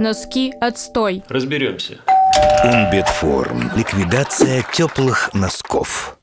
Носки отстой. Разберемся. Умбитформ. Ликвидация теплых носков.